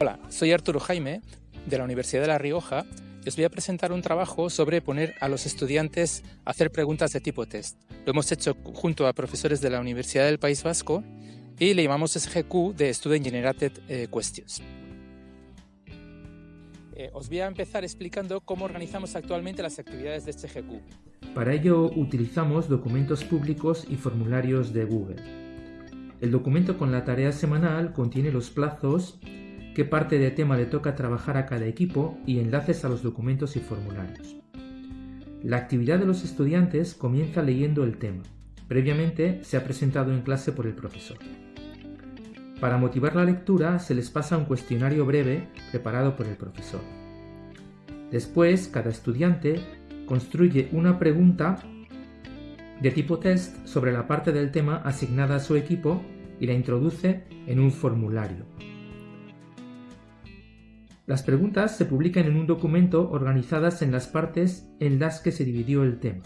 Hola, soy Arturo Jaime de la Universidad de La Rioja y os voy a presentar un trabajo sobre poner a los estudiantes a hacer preguntas de tipo test. Lo hemos hecho junto a profesores de la Universidad del País Vasco y le llamamos SGQ de Student Generated eh, Questions. Eh, os voy a empezar explicando cómo organizamos actualmente las actividades de SGQ. Para ello utilizamos documentos públicos y formularios de Google. El documento con la tarea semanal contiene los plazos, qué parte de tema le toca trabajar a cada equipo y enlaces a los documentos y formularios. La actividad de los estudiantes comienza leyendo el tema. Previamente se ha presentado en clase por el profesor. Para motivar la lectura se les pasa un cuestionario breve preparado por el profesor. Después, cada estudiante construye una pregunta de tipo test sobre la parte del tema asignada a su equipo y la introduce en un formulario. Las preguntas se publican en un documento organizadas en las partes en las que se dividió el tema.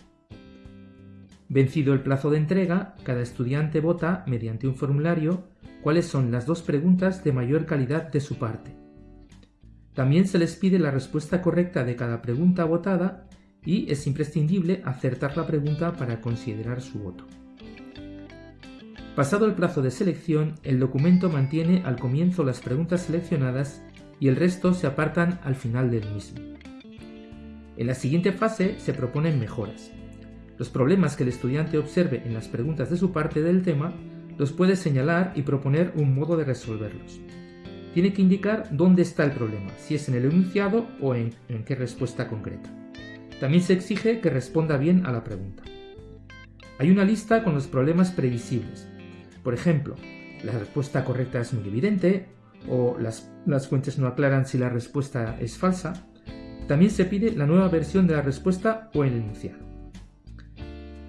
Vencido el plazo de entrega, cada estudiante vota mediante un formulario cuáles son las dos preguntas de mayor calidad de su parte. También se les pide la respuesta correcta de cada pregunta votada y es imprescindible acertar la pregunta para considerar su voto. Pasado el plazo de selección, el documento mantiene al comienzo las preguntas seleccionadas y el resto se apartan al final del mismo. En la siguiente fase se proponen mejoras. Los problemas que el estudiante observe en las preguntas de su parte del tema los puede señalar y proponer un modo de resolverlos. Tiene que indicar dónde está el problema, si es en el enunciado o en, qué respuesta concreta. También se exige que responda bien a la pregunta. Hay una lista con los problemas previsibles. Por ejemplo, la respuesta correcta es muy evidente o las, las fuentes no aclaran si la respuesta es falsa. También se pide la nueva versión de la respuesta o el enunciado.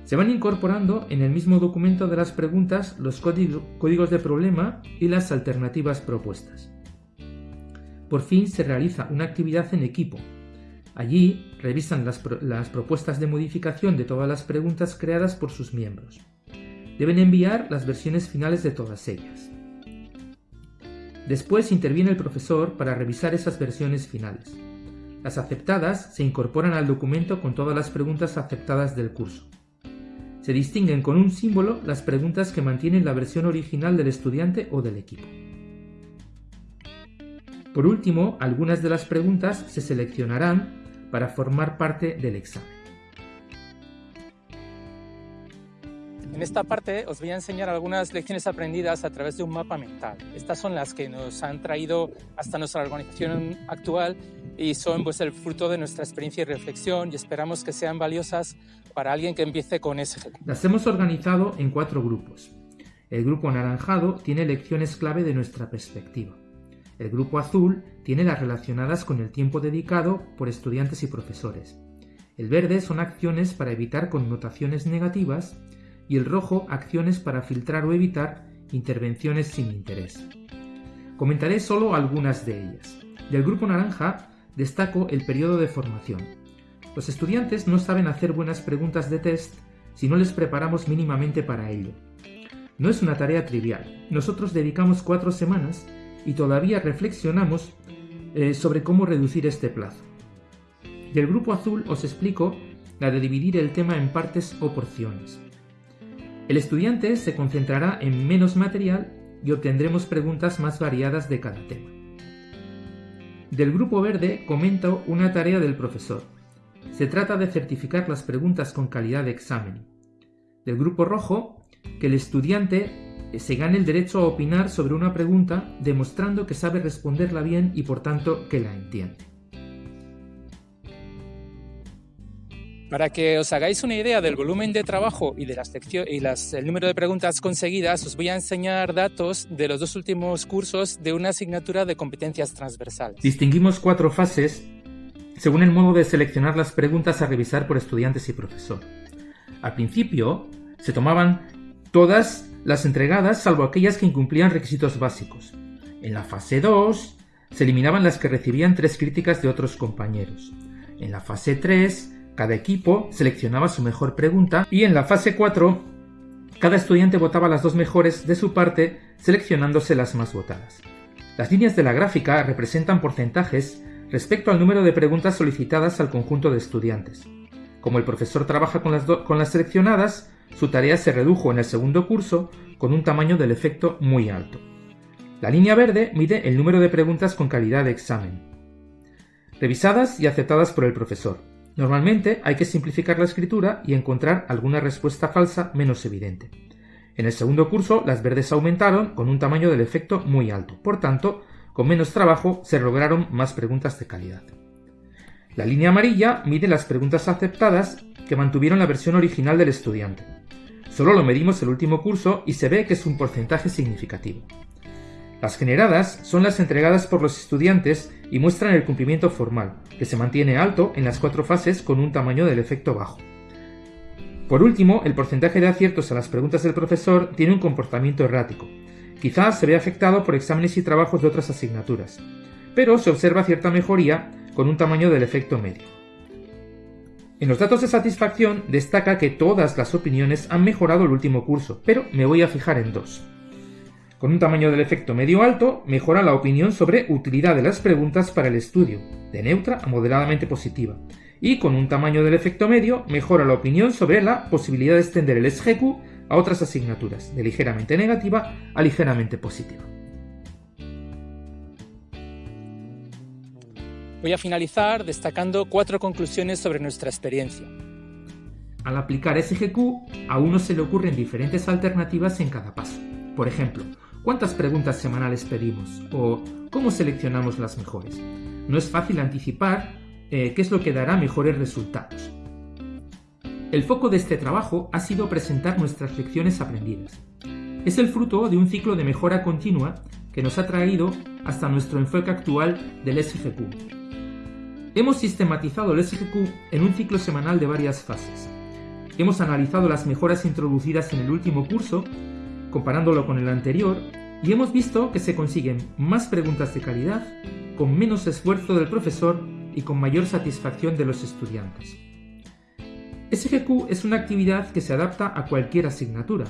Se van incorporando en el mismo documento de las preguntas los códigos de problema y las alternativas propuestas. Por fin se realiza una actividad en equipo, Allí revisan las, propuestas de modificación de todas las preguntas creadas por sus miembros. Deben enviar las versiones finales de todas ellas. Después interviene el profesor para revisar esas versiones finales. Las aceptadas se incorporan al documento con todas las preguntas aceptadas del curso. Se distinguen con un símbolo las preguntas que mantienen la versión original del estudiante o del equipo. Por último, algunas de las preguntas se seleccionarán para formar parte del examen. En esta parte os voy a enseñar algunas lecciones aprendidas a través de un mapa mental. Estas son las que nos han traído hasta nuestra organización actual y son pues, el fruto de nuestra experiencia y reflexión y esperamos que sean valiosas para alguien que empiece con ese. Las hemos organizado en cuatro grupos. El grupo anaranjado tiene lecciones clave de nuestra perspectiva. El grupo azul tiene las relacionadas con el tiempo dedicado por estudiantes y profesores. El verde son acciones para evitar connotaciones negativas y el rojo acciones para filtrar o evitar intervenciones sin interés. Comentaré solo algunas de ellas. Del grupo naranja destaco el periodo de formación. Los estudiantes no saben hacer buenas preguntas de test si no les preparamos mínimamente para ello. No es una tarea trivial. Nosotros dedicamos cuatro semanas y todavía reflexionamos eh, sobre cómo reducir este plazo. Del grupo azul os explico la de dividir el tema en partes o porciones. El estudiante se concentrará en menos material y obtendremos preguntas más variadas de cada tema. Del grupo verde comento una tarea del profesor. Se trata de certificar las preguntas con calidad de examen. Del grupo rojo, que el estudiante se gane el derecho a opinar sobre una pregunta demostrando que sabe responderla bien y por tanto que la entiende. Para que os hagáis una idea del volumen de trabajo y, de las y las, número de preguntas conseguidas, os voy a enseñar datos de los dos últimos cursos de una asignatura de competencias transversales. Distinguimos cuatro fases según el modo de seleccionar las preguntas a revisar por estudiantes y profesor. Al principio, se tomaban todas las entregadas salvo aquellas que incumplían requisitos básicos. En la fase 2 se eliminaban las que recibían tres críticas de otros compañeros. En la fase 3 cada equipo seleccionaba su mejor pregunta y en la fase 4 cada estudiante votaba las dos mejores de su parte seleccionándose las más votadas. Las líneas de la gráfica representan porcentajes respecto al número de preguntas solicitadas al conjunto de estudiantes. Como el profesor trabaja con las, con las seleccionadas, su tarea se redujo en el segundo curso con un tamaño del efecto muy alto. La línea verde mide el número de preguntas con calidad de examen, revisadas y aceptadas por el profesor. Normalmente hay que simplificar la escritura y encontrar alguna respuesta falsa menos evidente. En el segundo curso las verdes aumentaron con un tamaño del efecto muy alto, por tanto, con menos trabajo se lograron más preguntas de calidad. La línea amarilla mide las preguntas aceptadas que mantuvieron la versión original del estudiante. Solo lo medimos el último curso y se ve que es un porcentaje significativo. Las generadas son las entregadas por los estudiantes y muestran el cumplimiento formal, que se mantiene alto en las cuatro fases con un tamaño del efecto bajo. Por último, el porcentaje de aciertos a las preguntas del profesor tiene un comportamiento errático. Quizás se ve afectado por exámenes y trabajos de otras asignaturas, pero se observa cierta mejoría con un tamaño del efecto medio. En los datos de satisfacción destaca que todas las opiniones han mejorado el último curso, pero me voy a fijar en dos. Con un tamaño del efecto medio alto, mejora la opinión sobre utilidad de las preguntas para el estudio, de neutra a moderadamente positiva. Y con un tamaño del efecto medio, mejora la opinión sobre la posibilidad de extender el SGQ a otras asignaturas, de ligeramente negativa a ligeramente positiva. Voy a finalizar destacando cuatro conclusiones sobre nuestra experiencia. Al aplicar SGQ, a uno se le ocurren diferentes alternativas en cada paso. Por ejemplo, ¿cuántas preguntas semanales pedimos? ¿O cómo seleccionamos las mejores? No es fácil anticipar eh, qué es lo que dará mejores resultados. El foco de este trabajo ha sido presentar nuestras lecciones aprendidas. Es el fruto de un ciclo de mejora continua que nos ha traído hasta nuestro enfoque actual del SGQ, Hemos sistematizado el SGQ en un ciclo semanal de varias fases. Hemos analizado las mejoras introducidas en el último curso, comparándolo con el anterior, y hemos visto que se consiguen más preguntas de calidad, con menos esfuerzo del profesor y con mayor satisfacción de los estudiantes. SGQ es una actividad que se adapta a cualquier asignatura,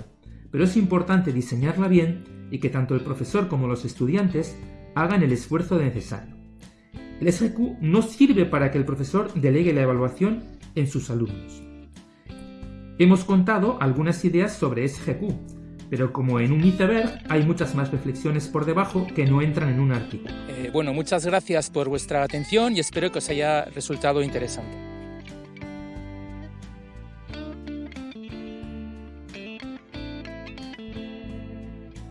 pero es importante diseñarla bien y que tanto el profesor como los estudiantes hagan el esfuerzo necesario. El SGQ no sirve para que el profesor delegue la evaluación en sus alumnos. Hemos contado algunas ideas sobre SGQ, pero como en un iceberg hay muchas más reflexiones por debajo que no entran en un artículo. Eh, bueno, muchas gracias por vuestra atención y espero que os haya resultado interesante.